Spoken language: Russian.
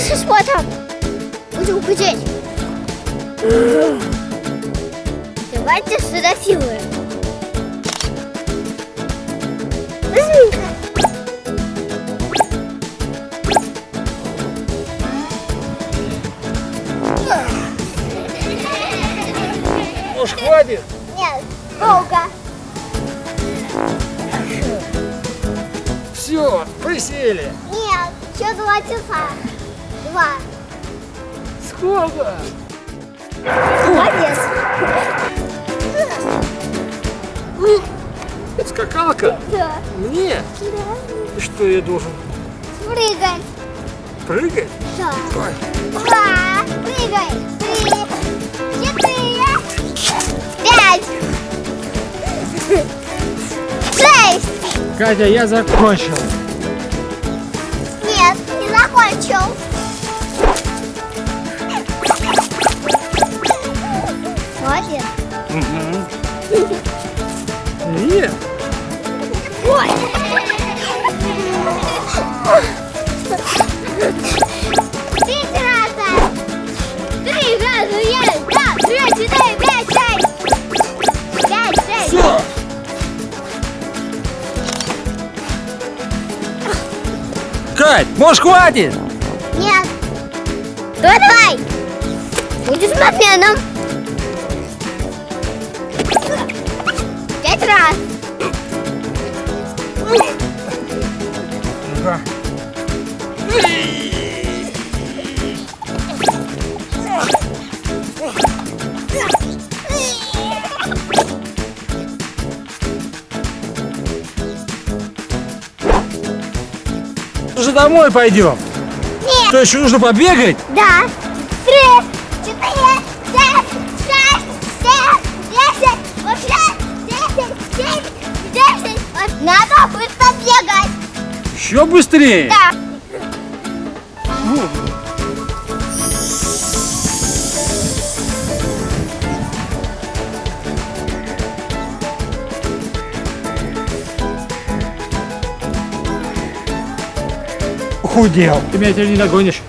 Дальше смотрим. Будем худеть. Давайте сфотографируем. Возьми-ка. Может, хватит? Нет, долго. Все, присели. Нет, еще два часа. Два. Сколько? Молодец. Скакалка? Да. Мне? Да. И что я должен? Прыгай. Прыгать? Да. Ой, Два. Прыгай. Три. Четыре. Пять. Шесть. Катя, я закончил. Нет, не закончил. Нет. Ой. Третий раз. Три раза есть. Да, три, четыре, пять, шесть. Пять, шесть. Все. Кать, может, хватит? Нет. Давай. Будешь спортсменом. Пять раз. Ну-ка. Уже домой пойдем. Нет. Что, еще нужно побегать? Да. Надо быстро бегать. Еще быстрее. Да. Худел. Ты меня теперь не догонишь.